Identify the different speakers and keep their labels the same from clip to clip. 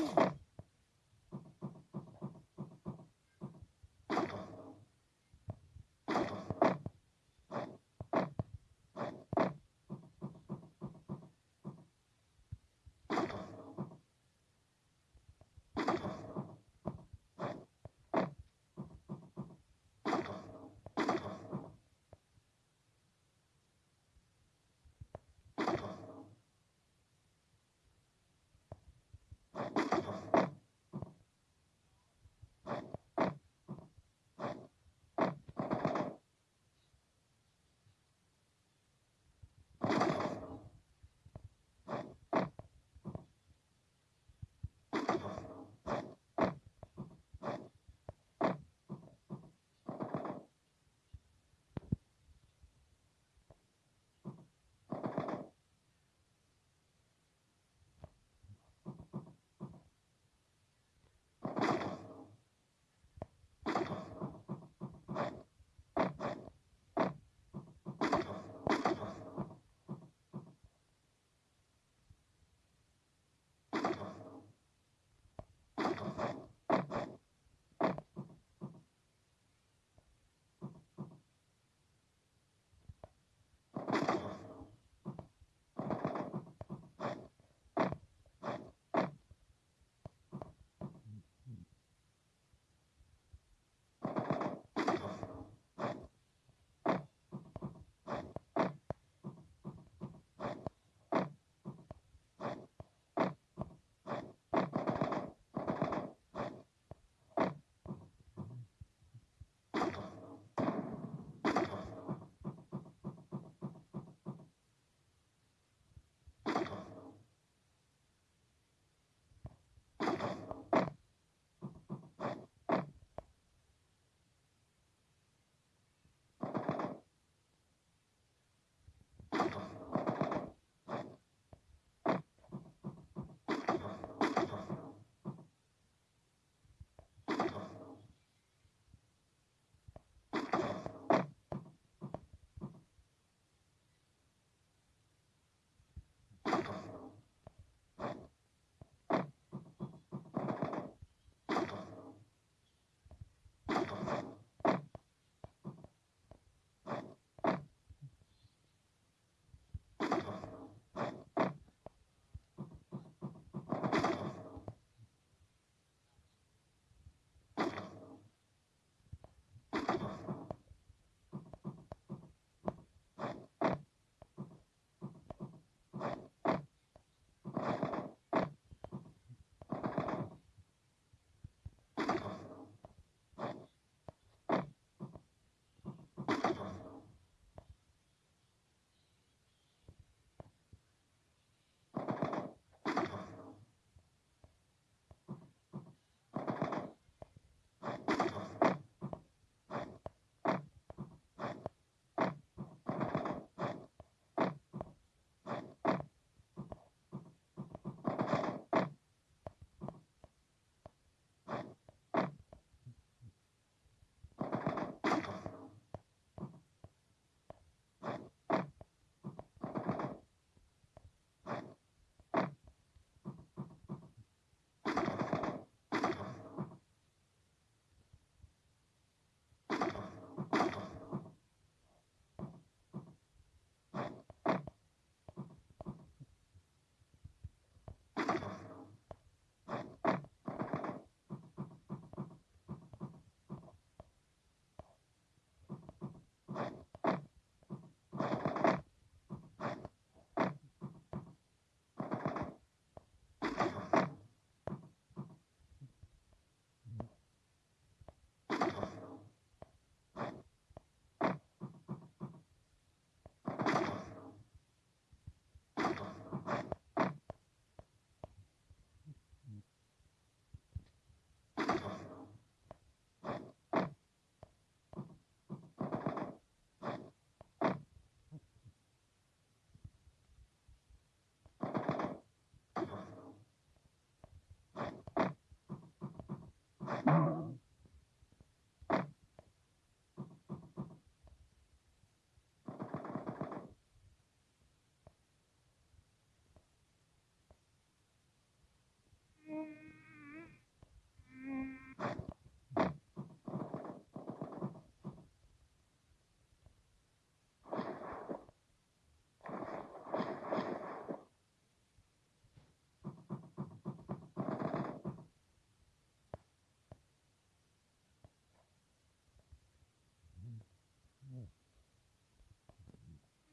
Speaker 1: Thank you.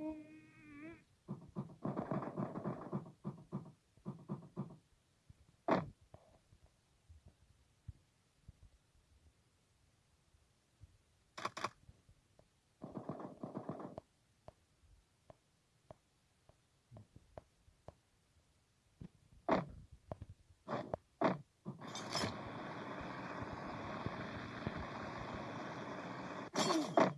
Speaker 1: Ooh. Ừ.